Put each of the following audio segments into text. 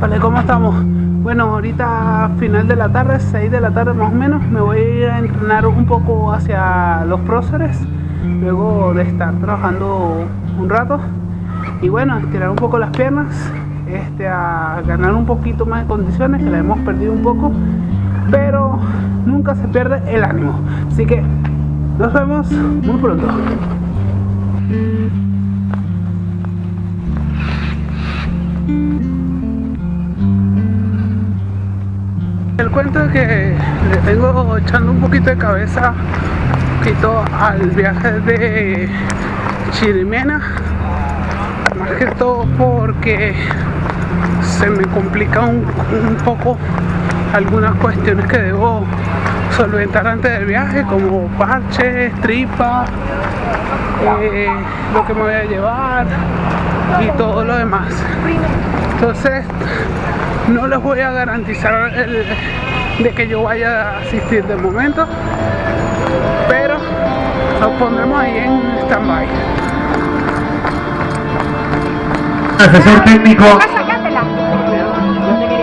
Vale, ¿cómo estamos? Bueno, ahorita final de la tarde, 6 de la tarde más o menos, me voy a entrenar un poco hacia los próceres, luego de estar trabajando un rato. Y bueno, estirar un poco las piernas, este, a ganar un poquito más de condiciones, que la hemos perdido un poco, pero nunca se pierde el ánimo. Así que nos vemos muy pronto. El cuento es que le tengo echando un poquito de cabeza un poquito al viaje de Chirimena más que todo porque se me complica un, poco algunas cuestiones que debo solventar antes del viaje como parches, tripa, eh, lo que me voy a llevar y todo lo demás. Entonces no les voy a garantizar de que yo vaya a asistir de momento pero nos pondremos ahí en stand-by. Asesor técnico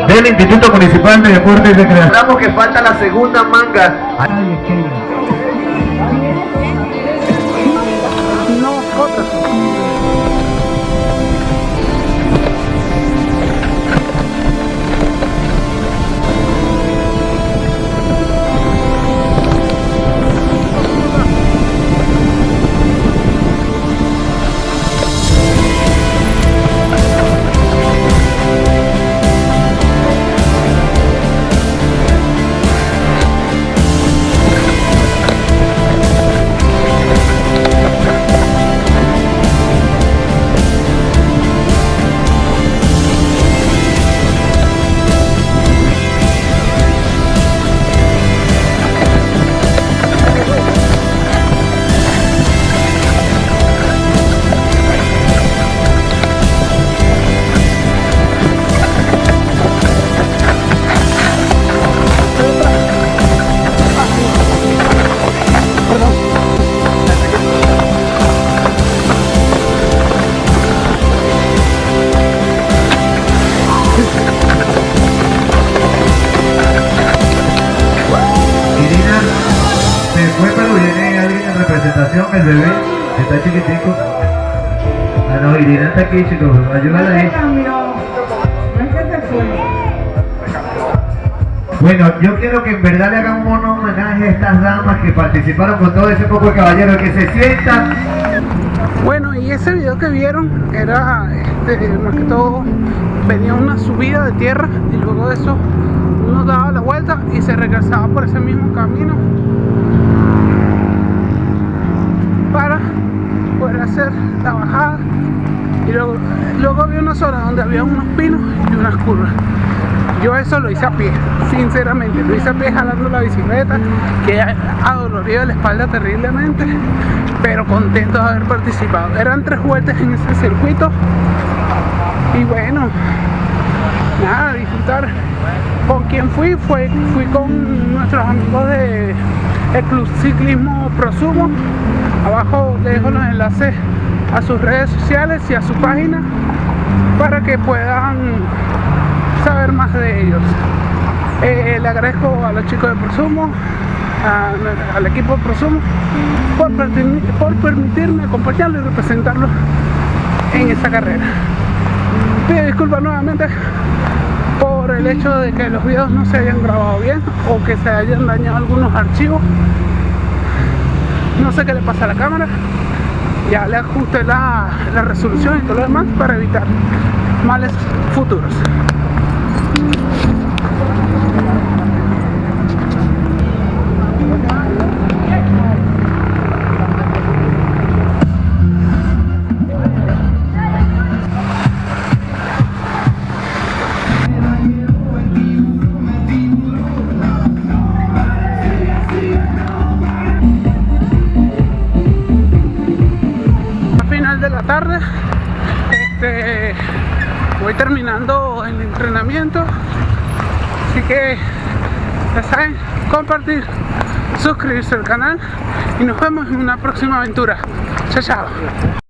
del Instituto Municipal de Deportes de Creación. Que falta la segunda manga el bebé, está chiquitico. Ah, no, Irina está aquí, chicos, ayúdala ahí. Bueno, yo quiero que en verdad le hagan un homenaje a estas damas que participaron con todo ese poco de caballeros, que se sientan. Bueno, y ese video que vieron era, este, más que todo, venía una subida de tierra y luego de eso uno daba la vuelta y se regresaba por ese mismo camino para poder hacer la bajada y luego, luego había una zona donde había unos pinos y unas curvas yo eso lo hice a pie, sinceramente, lo hice a pie jalando la bicicleta, que ha dolorido la espalda terriblemente, pero contento de haber participado. Eran tres vueltas en ese circuito y bueno, nada, disfrutar. ¿Con quien fui? Fue, fui con nuestros amigos de el Club Ciclismo Prosumo abajo dejo los enlaces a sus redes sociales y a su página para que puedan saber más de ellos. Eh, le agradezco a los chicos de Prosumo al equipo de Prosumo por, por permitirme acompañarlos y representarlos en esta carrera. Pido disculpas nuevamente por el hecho de que los videos no se hayan grabado bien o que se hayan dañado algunos archivos no sé qué le pasa a la cámara. Ya le ajusté la, la resolución y todo lo demás para evitar males futuros tarde. Este, voy terminando el entrenamiento. Así que ya saben compartir suscribirse al canal y nos vemos en una próxima aventura. Chao chao